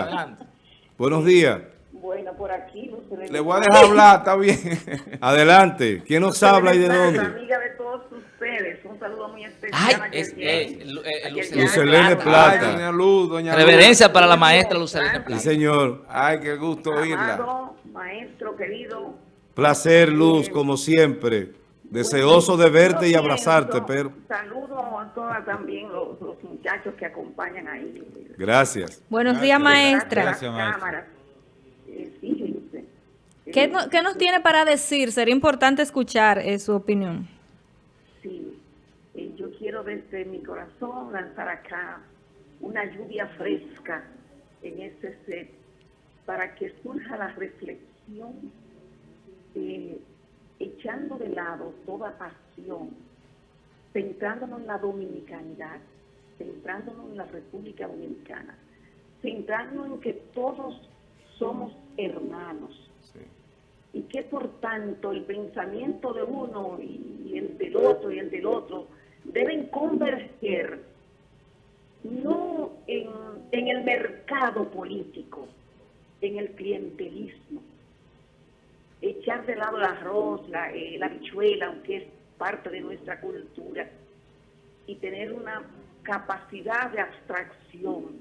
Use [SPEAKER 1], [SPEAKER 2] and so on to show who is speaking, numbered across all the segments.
[SPEAKER 1] Adelante.
[SPEAKER 2] Buenos días.
[SPEAKER 3] Bueno, por aquí,
[SPEAKER 2] Le voy a dejar hablar, está bien. Adelante. ¿Quién nos habla y de dónde?
[SPEAKER 3] Amiga de todos ustedes, un saludo muy especial.
[SPEAKER 1] Ay, es, eh,
[SPEAKER 3] A
[SPEAKER 1] Lucelene Plata.
[SPEAKER 2] Plata.
[SPEAKER 1] Ay,
[SPEAKER 4] doña Luz, doña
[SPEAKER 1] Reverencia para la maestra Lucelene
[SPEAKER 2] Sí,
[SPEAKER 1] Plata.
[SPEAKER 2] señor.
[SPEAKER 4] Ay, qué gusto oírla.
[SPEAKER 3] Maestro querido.
[SPEAKER 2] Placer, Luz, como siempre. Deseoso de verte y abrazarte, pero
[SPEAKER 3] Saludo a todas también los, los muchachos que acompañan ahí.
[SPEAKER 2] gracias.
[SPEAKER 5] Buenos días, maestra.
[SPEAKER 3] Gracias,
[SPEAKER 4] maestra.
[SPEAKER 5] ¿Qué, no- qué nos tiene para decir? Sería importante escuchar eh, su opinión.
[SPEAKER 3] Sí, eh, yo quiero desde mi corazón lanzar acá una lluvia fresca en este set para que surja la reflexión, eh, echando de lado toda pasión, centrándonos en la dominicanidad, centrándonos en la República Dominicana, centrándonos en que todos somos hermanos. Y que por tanto el pensamiento de uno y, y el del otro y el del otro deben converger no en, en el mercado político, en el clientelismo, echar de lado el arroz, la, eh, la habichuela, aunque es parte de nuestra cultura, y tener una capacidad de abstracción,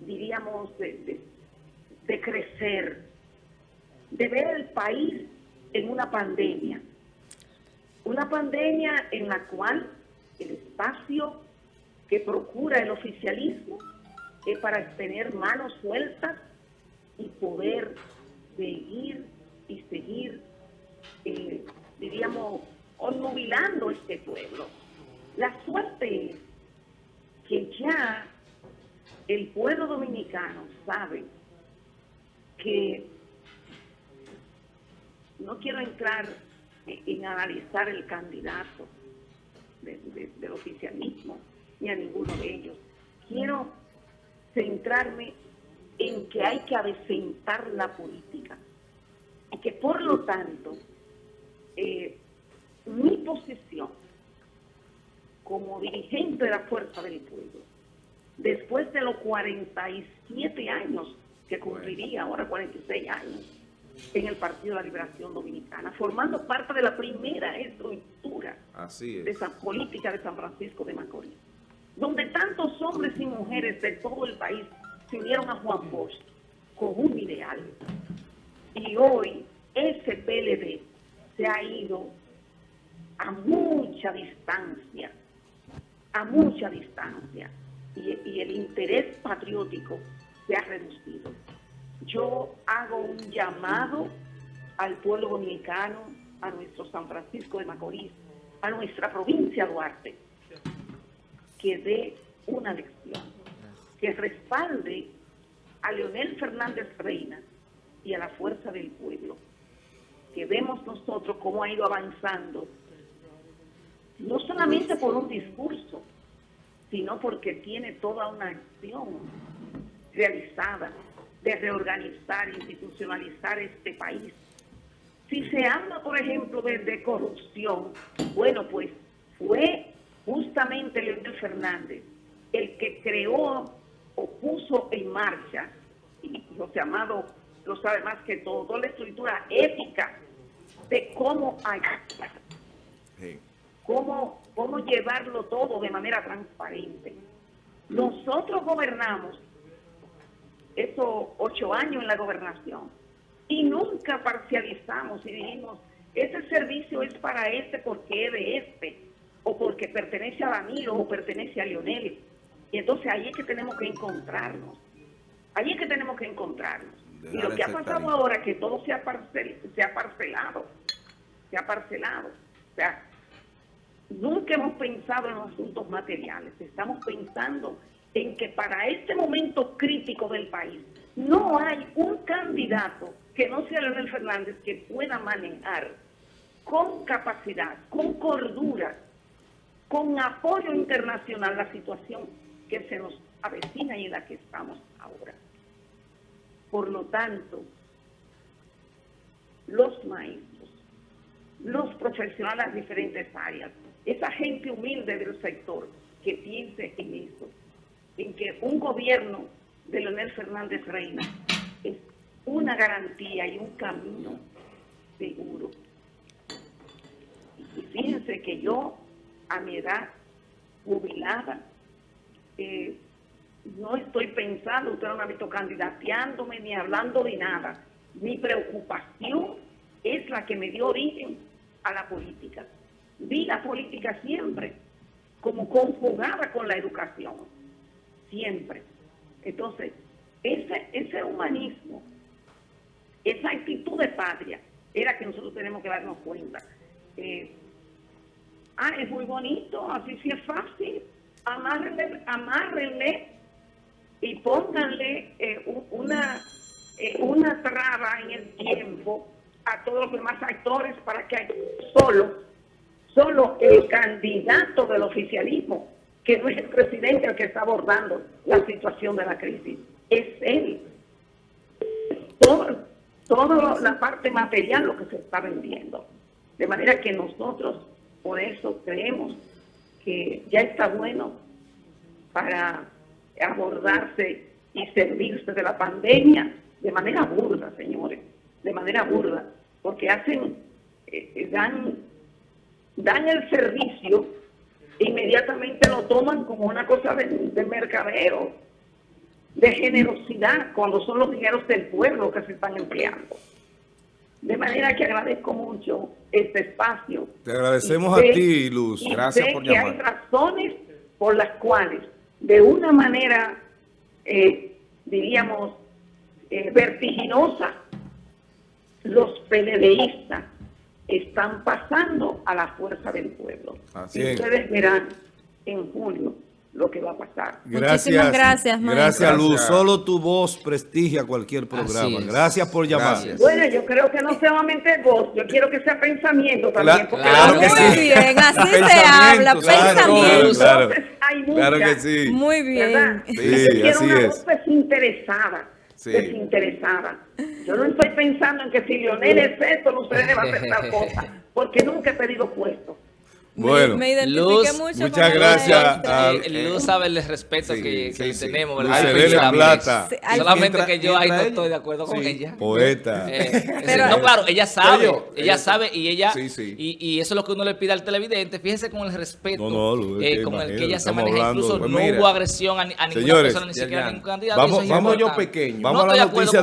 [SPEAKER 3] diríamos, de, crecer, de ver el país en una pandemia. Una pandemia en la cual el espacio que procura el oficialismo es para tener manos sueltas y poder seguir y seguir, eh, diríamos, obnubilando este pueblo. La suerte es ya el pueblo dominicano sabe que no quiero entrar en, analizar el candidato de- de- del oficialismo ni a ninguno de ellos. Quiero centrarme en que hay que avecentar la política y que por lo tanto eh, mi posición como dirigente de la Fuerza del Pueblo, después de los 47 años que cumpliría ahora 46 años en el Partido de la Liberación Dominicana, formando parte de la primera estructura
[SPEAKER 4] Así
[SPEAKER 3] de
[SPEAKER 4] es.
[SPEAKER 3] esa política de San Francisco de Macorís, donde tantos hombres y mujeres de todo el país se unieron a Juan Bosch con un ideal. Y hoy ese PLD se ha ido a mucha distancia, a mucha distancia, y, el interés patriótico se ha reducido. Yo hago un llamado al pueblo dominicano, a nuestro San Francisco de Macorís, a nuestra provincia Duarte, que dé una lección, que respalde a Leonel Fernández Reina y a la fuerza del pueblo, que vemos nosotros cómo ha ido avanzando, no solamente por un discurso, sino porque tiene toda una acción realizada de reorganizar, institucionalizar este país. Si se habla, por ejemplo, de, de corrupción, bueno, pues fue justamente Leonel Fernández el que creó o puso en marcha, y José Amado lo sabe más que todo, toda la estructura ética de cómo actuar
[SPEAKER 4] Sí.
[SPEAKER 3] Cómo, llevarlo todo de manera transparente. Nosotros gobernamos esos ocho años en la gobernación y nunca parcializamos y dijimos, este servicio es para este porque es de este, o porque pertenece a Danilo o pertenece a Lionel. Y entonces ahí es que tenemos que encontrarnos. Ahí es que tenemos que encontrarnos. Y lo que ha pasado ahora que todo se ha, parcel- se ha parcelado, se ha parcelado. O sea, nunca hemos pensado en los asuntos materiales, estamos pensando en que para este momento crítico del país no hay un candidato que no sea Leonel Fernández que pueda manejar con capacidad, con cordura, con apoyo internacional la situación que se nos avecina y en la que estamos ahora. Por lo tanto, los maestros, los profesionales de diferentes áreas, esa gente humilde del sector que piense en eso, en que un gobierno de Leonel Fernández Reina es una garantía y un camino seguro. Y fíjense que yo, a mi edad jubilada, eh, no estoy pensando, usted no me ha visto candidateándome ni hablando de nada. Mi preocupación es la que me dio origen a la política. Vi la política siempre como conjugada con la educación, siempre. Entonces, ese, ese humanismo, esa actitud de patria, era que nosotros tenemos que darnos cuenta. Eh, ah, es muy bonito, así sí es fácil, amárrenle, amárrenle y pónganle eh, una, eh, una traba en el tiempo a todos los demás actores para que solo, solo el candidato del oficialismo, que no es el presidente el que está abordando la situación de la crisis, es él. Todo, toda la parte material lo que se está vendiendo. De manera que nosotros, por eso creemos que ya está bueno para abordarse y servirse de la pandemia de manera burda, señores, de manera burda, porque hacen, eh, eh, dan, dan el servicio inmediatamente lo toman como una cosa de, de mercadeo, de generosidad, cuando son los dineros del pueblo que se están empleando. De manera que agradezco mucho este espacio.
[SPEAKER 2] Te agradecemos a ti, Luz. Gracias por
[SPEAKER 3] que
[SPEAKER 2] llamar.
[SPEAKER 3] hay razones por las cuales, de una manera, eh, diríamos, eh, vertiginosa, los PLDistas están pasando a la fuerza del pueblo.
[SPEAKER 2] Así
[SPEAKER 3] y
[SPEAKER 2] es.
[SPEAKER 3] ustedes verán en julio lo que va a pasar.
[SPEAKER 2] Gracias.
[SPEAKER 5] Muchísimas gracias.
[SPEAKER 2] Gracias, Luz.
[SPEAKER 4] Gracias.
[SPEAKER 2] Solo tu voz prestigia cualquier programa.
[SPEAKER 1] es.
[SPEAKER 2] Gracias por llamar.
[SPEAKER 4] Gracias.
[SPEAKER 3] Bueno, yo creo que no solamente voz, yo quiero que sea pensamiento también.
[SPEAKER 2] Claro,
[SPEAKER 3] porque
[SPEAKER 1] claro que
[SPEAKER 5] Muy
[SPEAKER 1] sí.
[SPEAKER 5] bien, así se
[SPEAKER 2] Pensamiento,
[SPEAKER 5] habla,
[SPEAKER 2] claro,
[SPEAKER 5] pensamiento.
[SPEAKER 2] claro.
[SPEAKER 3] Entonces, hay
[SPEAKER 2] Claro que sí.
[SPEAKER 5] Muy bien.
[SPEAKER 2] Sí,
[SPEAKER 3] Yo quiero
[SPEAKER 2] así
[SPEAKER 3] una
[SPEAKER 2] es.
[SPEAKER 3] voz desinteresada.
[SPEAKER 2] Sí.
[SPEAKER 3] Desinteresada. Yo no estoy pensando en que si Leonel es esto, Lucero va a hacer tal cosa, porque nunca he pedido puesto.
[SPEAKER 5] Me-
[SPEAKER 2] Bueno,
[SPEAKER 5] me, identifiqué
[SPEAKER 1] Luz,
[SPEAKER 5] mucho
[SPEAKER 2] muchas gracias a-
[SPEAKER 1] Eh, Luz sabe el respeto
[SPEAKER 2] Sí,
[SPEAKER 1] que, que
[SPEAKER 2] sí,
[SPEAKER 1] le
[SPEAKER 2] sí.
[SPEAKER 1] tenemos,
[SPEAKER 2] Luz
[SPEAKER 1] ¿verdad?
[SPEAKER 2] Serena
[SPEAKER 1] Especialmente.
[SPEAKER 2] Plata.
[SPEAKER 5] Sí, al-
[SPEAKER 1] Solamente
[SPEAKER 4] Mientras-
[SPEAKER 1] que yo ahí no estoy de acuerdo con
[SPEAKER 4] sí.
[SPEAKER 1] ella.
[SPEAKER 2] Poeta.
[SPEAKER 1] Eh,
[SPEAKER 5] Pero-
[SPEAKER 1] no, claro, ella sabe,
[SPEAKER 4] Yo,
[SPEAKER 1] ella,
[SPEAKER 4] ella
[SPEAKER 1] sabe y ella,
[SPEAKER 4] Sí, sí.
[SPEAKER 1] Y, y eso es lo que uno le pide al televidente, fíjese con el respeto,
[SPEAKER 2] No, no, Luz,
[SPEAKER 1] eh, con el que ella se maneja,
[SPEAKER 2] hablando-
[SPEAKER 1] incluso
[SPEAKER 4] pues
[SPEAKER 1] no
[SPEAKER 4] mira.
[SPEAKER 1] hubo agresión a, a ninguna
[SPEAKER 2] Señores,
[SPEAKER 1] persona, ni siquiera a ningún candidato.
[SPEAKER 2] vamos-
[SPEAKER 4] yo pequeño.
[SPEAKER 2] Vamos
[SPEAKER 1] No
[SPEAKER 2] a la
[SPEAKER 1] estoy de acuerdo
[SPEAKER 2] noticia